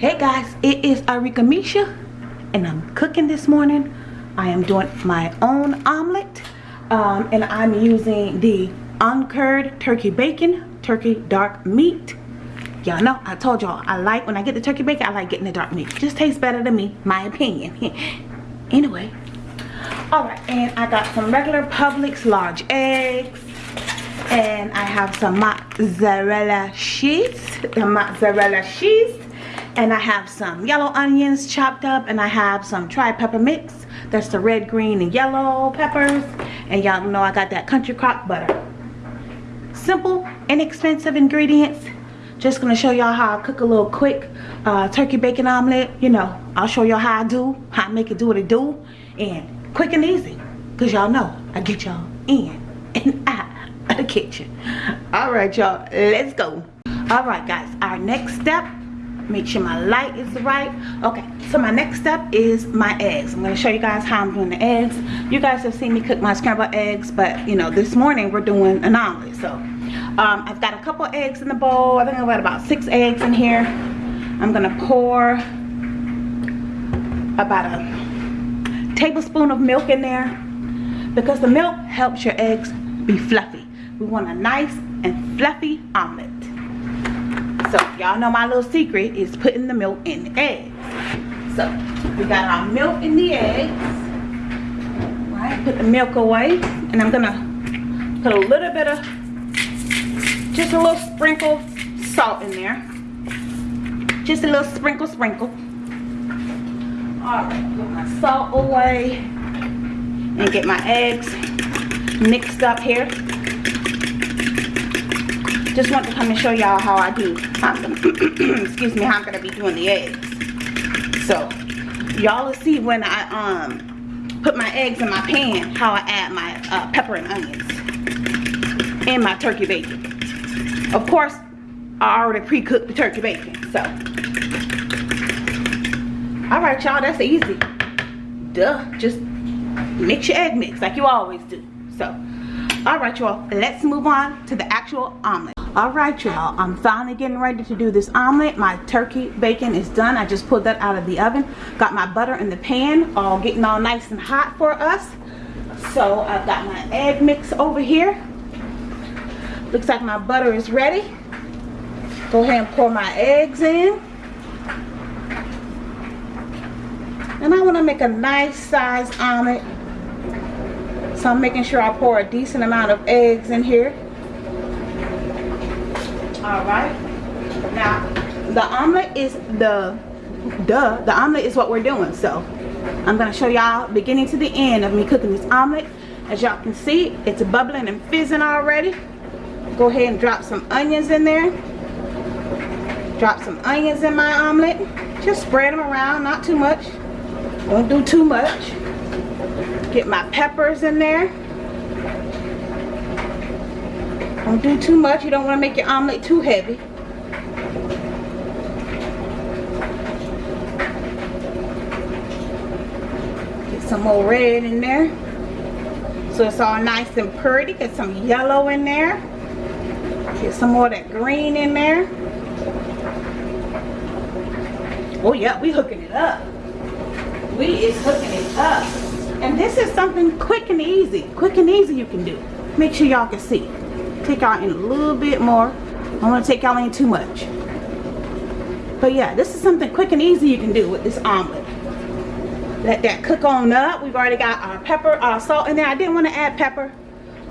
Hey guys, it is Arika Misha and I'm cooking this morning. I am doing my own omelet um, and I'm using the uncured turkey bacon, turkey dark meat. Y'all know, I told y'all, I like, when I get the turkey bacon, I like getting the dark meat. Just tastes better to me, my opinion. anyway, alright, and I got some regular Publix large eggs and I have some mozzarella sheets the mozzarella cheese and I have some yellow onions chopped up and I have some tri-pepper mix. That's the red green and yellow peppers. And y'all know I got that country crock butter. Simple inexpensive ingredients. Just gonna show y'all how I cook a little quick uh, turkey bacon omelet. You know I'll show y'all how I do how I make it do what it do. And quick and easy because y'all know I get y'all in and out of the kitchen. All right y'all let's go. All right guys our next step make sure my light is right. Okay so my next step is my eggs. I'm going to show you guys how i'm doing the eggs. You guys have seen me cook my scrambled eggs but you know this morning we're doing an omelet. So um, i've got a couple eggs in the bowl. I think i've got about six eggs in here. I'm going to pour about a tablespoon of milk in there because the milk helps your eggs be fluffy. We want a nice and fluffy omelet so y'all know my little secret is putting the milk in the eggs. So we got our milk in the eggs. Right, put the milk away. And I'm gonna put a little bit of, just a little sprinkle salt in there. Just a little sprinkle, sprinkle. Alright, put my salt away. And get my eggs mixed up here just want to come and show y'all how I do excuse me how I'm gonna be doing the eggs. So y'all will see when I um put my eggs in my pan how I add my uh, pepper and onions and my turkey bacon. Of course I already pre-cooked the turkey bacon so. All right y'all that's easy. Duh just mix your egg mix like you always do so. All right y'all let's move on to the actual omelet all right y'all i'm finally getting ready to do this omelet. My turkey bacon is done. I just pulled that out of the oven. Got my butter in the pan all getting all nice and hot for us. So i've got my egg mix over here. Looks like my butter is ready. Go ahead and pour my eggs in. And i want to make a nice size omelet. So I'm making sure I pour a decent amount of eggs in here. All right. Now, the omelet is the, duh, the omelet is what we're doing. So, I'm going to show y'all beginning to the end of me cooking this omelet. As y'all can see, it's bubbling and fizzing already. Go ahead and drop some onions in there. Drop some onions in my omelet. Just spread them around, not too much. Don't do too much. Get my peppers in there. Don't do too much. You don't want to make your omelet too heavy. Get some more red in there. So it's all nice and pretty. Get some yellow in there. Get some more of that green in there. Oh yeah, we hooking it up. We is hooking it up. And this is something quick and easy. Quick and easy you can do. Make sure y'all can see. Take y'all in a little bit more. I don't want to take y'all in too much. But yeah, this is something quick and easy you can do with this omelet. Let that cook on up. We've already got our pepper, our salt in there. I didn't want to add pepper.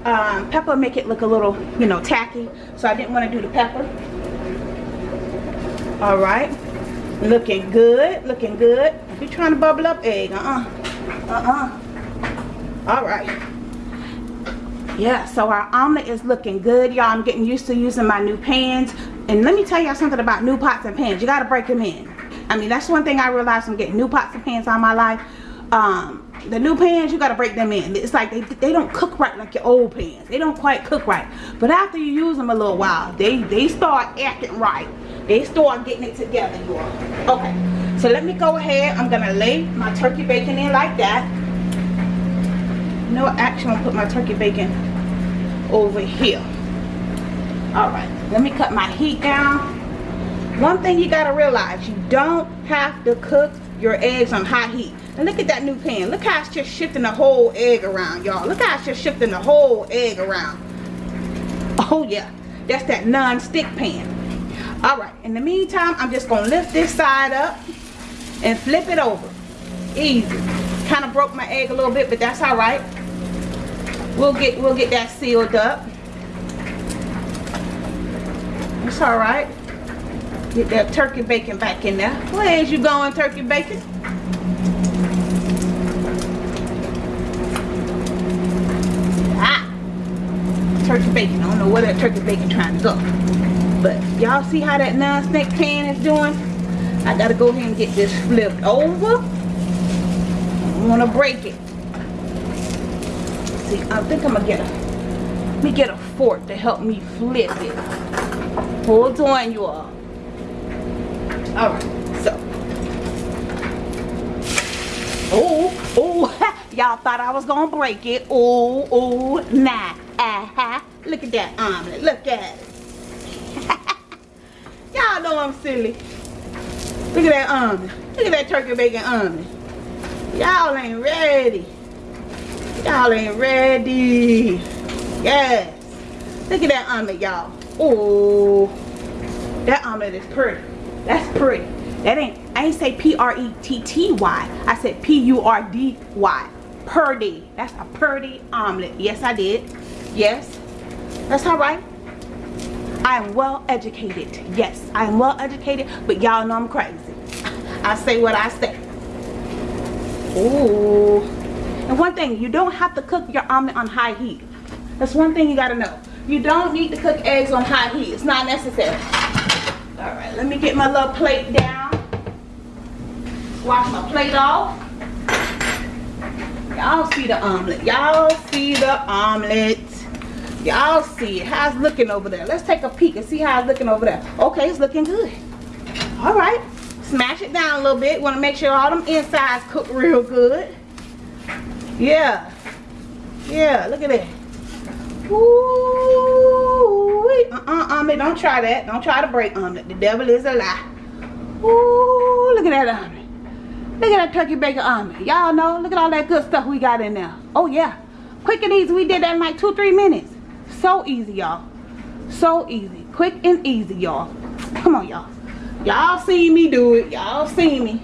Um, pepper make it look a little, you know, tacky. So I didn't want to do the pepper. All right. Looking good. Looking good. You're trying to bubble up egg, uh-uh uh-uh all right yeah so our omelet is looking good y'all. I'm getting used to using my new pans. And let me tell y'all something about new pots and pans. You got to break them in. I mean that's one thing i realized from getting new pots and pans on my life. Um the new pans you got to break them in. It's like they, they don't cook right like your old pans. They don't quite cook right. But after you use them a little while they they start acting right. They start getting it together you all. Okay so let me go ahead. I'm to lay my turkey bacon in like that. no. Actually, I'm to put my turkey bacon over here. Alright. Let me cut my heat down. one thing you gotta realize you don't have to cook your eggs on high heat. And look at that new pan. Look how it's just shifting the whole egg around y'all. Look how it's just shifting the whole egg around. Oh yeah that's that non-stick pan. All right in the meantime i'm just gonna lift this side up and flip it over. Easy. Kind of broke my egg a little bit but that's all right we'll get we'll get that sealed up. It's all right. Get that turkey bacon back in there. Where's you going turkey bacon? Ah! Turkey bacon. I don't know where that turkey bacon trying to go. But y'all see how that non-stick pan is doing? I gotta go ahead and get this flipped over. I want to break it see i think i'm gonna get a let me get a fork to help me flip it. Hold on you all. All right so. Oh oh y'all thought i was gonna break it. Oh oh nah uh -huh. look at that omelet look at it. Y'all know i'm silly. Look at that omelet look at that turkey bacon omelet. Y'all ain't ready y'all ain't ready. Yes. Look at that omelet y'all. Oh that omelet is pretty. That's pretty. That ain't i ain't say p-r-e-t-t-y i said p-u-r-d-y purdy. That's a purdy omelet. Yes i did. Yes. That's all right. I am well educated. Yes i am well educated but y'all know i'm crazy. I say what i say. Ooh. And one thing you don't have to cook your omelet on high heat. That's one thing you got to know. You don't need to cook eggs on high heat. It's not necessary. All right let me get my little plate down. Wash my plate off. Y'all see the omelet. Y'all see the omelet. Y'all see it. How's it looking over there? Let's take a peek and see how it's looking over there. Okay it's looking good. All right smash it down a little bit. Want to make sure all them insides cook real good yeah yeah look at that Ooh, uh-uh, omelet, don't try that. Don't try to break omelet. The devil is a lie. Ooh, look at that omelet. Look at that turkey bacon omelet. Y'all know, look at all that good stuff we got in there. Oh, yeah. Quick and easy. We did that in like two, three minutes. So easy, y'all. So easy. Quick and easy, y'all. Come on, y'all. Y'all see me do it. Y'all see me.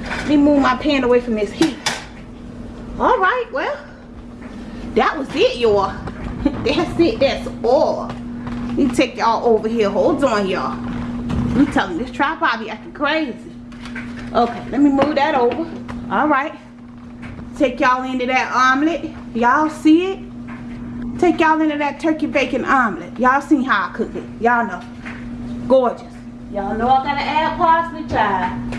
Let me move my pan away from this heat. All right, well, that was it, y'all. that's it. That's all. Me take y'all over here. Hold on, y'all. I'm telling this tripod be acting crazy. Okay, let me move that over. All right. Take y'all into that omelet. Y'all see it? Take y'all into that turkey bacon omelet. Y'all seen how I cook it. Y'all know. Gorgeous. Y'all know I gotta add parsley, child.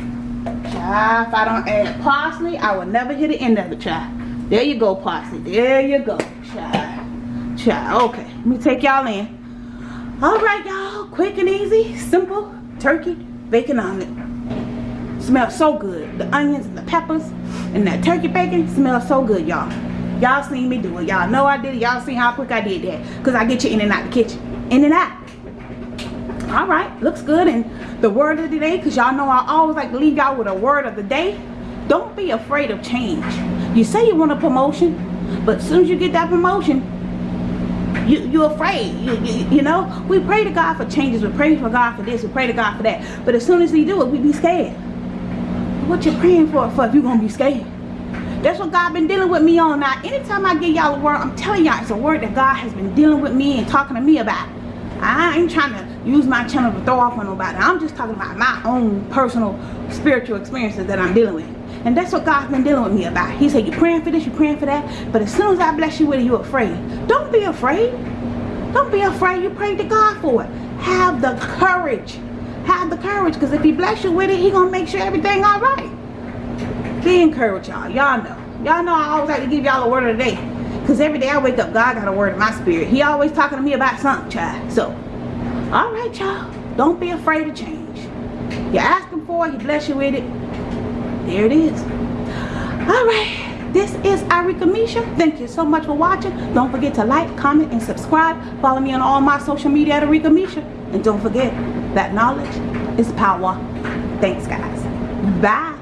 If I don't add parsley, I will never hit the end of it, child. There you go, parsley. There you go, child. Child, okay. Let me take y'all in. All right, y'all. Quick and easy, simple turkey bacon omelet. Smells so good. The onions and the peppers and that turkey bacon smells so good, y'all. Y'all seen me do it. Y'all know I did it. Y'all seen how quick I did that. Because I get you in and out the kitchen. In and out. All right. Looks good. And the word of the day, because y'all know I always like to leave y'all with a word of the day. Don't be afraid of change. You say you want a promotion, but as soon as you get that promotion, you, you're afraid. You, you, you know, we pray to God for changes. We pray for God for this. We pray to God for that. But as soon as we do it, we be scared. What you praying for, for if you're to be scared? That's what God been dealing with me on. Now, anytime I give y'all a word, I'm telling y'all it's a word that God has been dealing with me and talking to me about. I ain't trying to use my channel to throw off on nobody. I'm just talking about my own personal spiritual experiences that I'm dealing with. And that's what God's been dealing with me about. He said, you're praying for this, you're praying for that. But as soon as I bless you with it, you're afraid. Don't be afraid. Don't be afraid. You pray to God for it. Have the courage. Have the courage. Because if he bless you with it, he going to make sure everything all right. Be encouraged, y'all. Y'all know. Y'all know I always like to give y'all a word of the day. Because every day I wake up, God got a word in my spirit. He always talking to me about something, child. So, all right, y'all. Don't be afraid to change. You ask him for it, he bless you with it there it is all right this is Arika Misha thank you so much for watching don't forget to like comment and subscribe follow me on all my social media at Arika Misha and don't forget that knowledge is power. Thanks, guys. Bye.